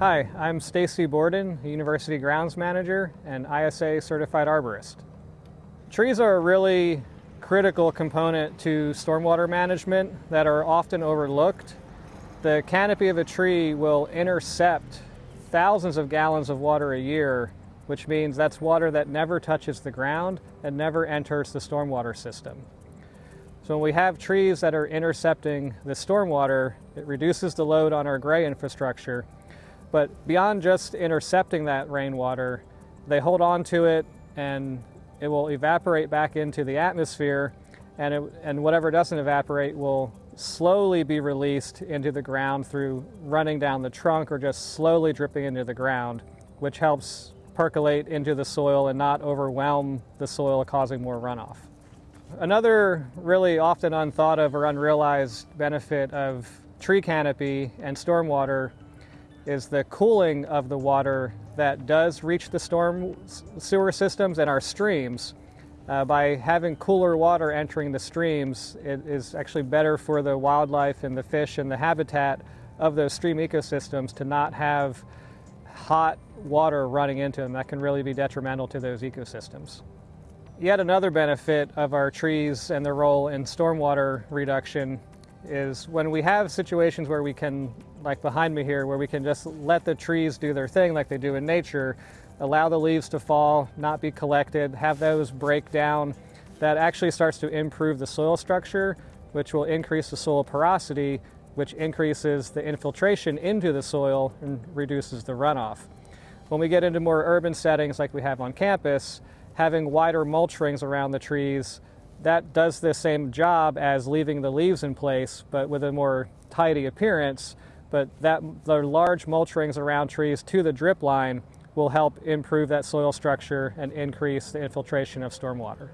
Hi, I'm Stacy Borden, University Grounds Manager and ISA Certified Arborist. Trees are a really critical component to stormwater management that are often overlooked. The canopy of a tree will intercept thousands of gallons of water a year, which means that's water that never touches the ground and never enters the stormwater system. So when we have trees that are intercepting the stormwater, it reduces the load on our gray infrastructure. But beyond just intercepting that rainwater, they hold on to it and it will evaporate back into the atmosphere and, it, and whatever doesn't evaporate will slowly be released into the ground through running down the trunk or just slowly dripping into the ground, which helps percolate into the soil and not overwhelm the soil, causing more runoff. Another really often unthought of or unrealized benefit of tree canopy and stormwater is the cooling of the water that does reach the storm sewer systems and our streams. Uh, by having cooler water entering the streams, it is actually better for the wildlife and the fish and the habitat of those stream ecosystems to not have hot water running into them. That can really be detrimental to those ecosystems. Yet another benefit of our trees and their role in stormwater reduction is when we have situations where we can, like behind me here, where we can just let the trees do their thing like they do in nature, allow the leaves to fall, not be collected, have those break down, that actually starts to improve the soil structure, which will increase the soil porosity, which increases the infiltration into the soil and reduces the runoff. When we get into more urban settings like we have on campus, having wider mulch rings around the trees that does the same job as leaving the leaves in place, but with a more tidy appearance. But that the large mulch rings around trees to the drip line will help improve that soil structure and increase the infiltration of stormwater.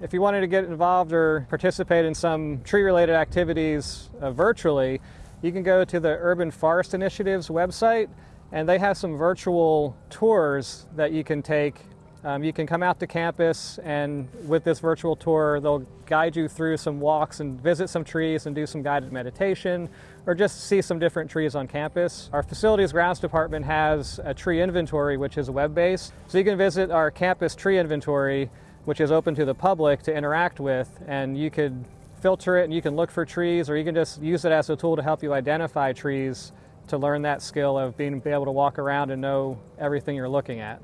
If you wanted to get involved or participate in some tree-related activities uh, virtually, you can go to the Urban Forest Initiative's website and they have some virtual tours that you can take um, you can come out to campus and with this virtual tour, they'll guide you through some walks and visit some trees and do some guided meditation or just see some different trees on campus. Our facilities grounds department has a tree inventory, which is web-based. So you can visit our campus tree inventory, which is open to the public to interact with, and you could filter it and you can look for trees or you can just use it as a tool to help you identify trees to learn that skill of being able to walk around and know everything you're looking at.